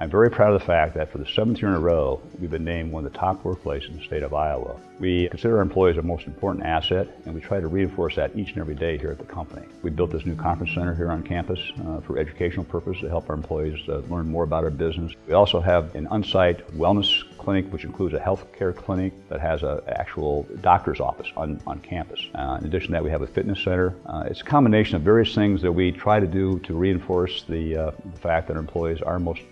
I'm very proud of the fact that for the seventh year in a row, we've been named one of the top workplaces in the state of Iowa. We consider our employees our most important asset, and we try to reinforce that each and every day here at the company. We built this new conference center here on campus uh, for educational purposes to help our employees uh, learn more about our business. We also have an on-site wellness clinic, which includes a health care clinic that has an actual doctor's office on, on campus. Uh, in addition to that, we have a fitness center. Uh, it's a combination of various things that we try to do to reinforce the, uh, the fact that our employees are most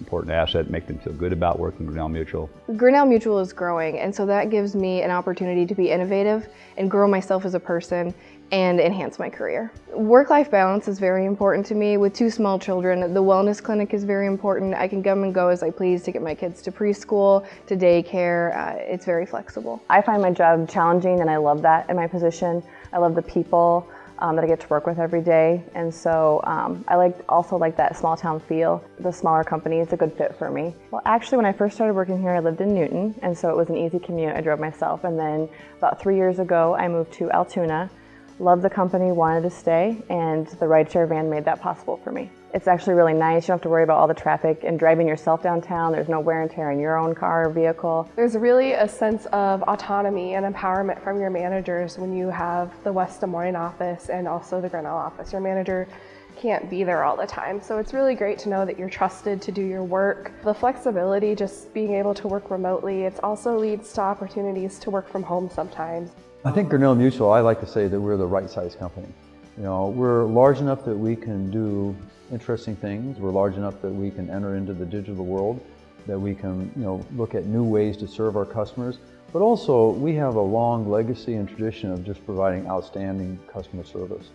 important asset, make them feel good about working with Grinnell Mutual. Grinnell Mutual is growing, and so that gives me an opportunity to be innovative and grow myself as a person and enhance my career. Work-life balance is very important to me. With two small children, the wellness clinic is very important. I can come and go as I please to get my kids to preschool, to daycare. Uh, it's very flexible. I find my job challenging and I love that in my position. I love the people um, that I get to work with every day. And so um, I like also like that small town feel. The smaller company is a good fit for me. Well, actually, when I first started working here, I lived in Newton, and so it was an easy commute. I drove myself. And then about three years ago, I moved to Altoona. Loved the company, wanted to stay, and the rideshare van made that possible for me. It's actually really nice. You don't have to worry about all the traffic and driving yourself downtown. There's no wear and tear in your own car or vehicle. There's really a sense of autonomy and empowerment from your managers when you have the West Des Moines office and also the Grinnell office. Your manager can't be there all the time. So it's really great to know that you're trusted to do your work. The flexibility, just being able to work remotely, it also leads to opportunities to work from home sometimes. I think Grinnell Mutual, I like to say that we're the right size company. You know, we're large enough that we can do interesting things. We're large enough that we can enter into the digital world, that we can, you know, look at new ways to serve our customers. But also, we have a long legacy and tradition of just providing outstanding customer service.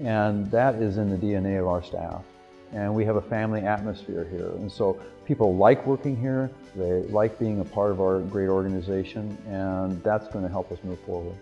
And that is in the DNA of our staff. And we have a family atmosphere here. And so people like working here, they like being a part of our great organization, and that's going to help us move forward.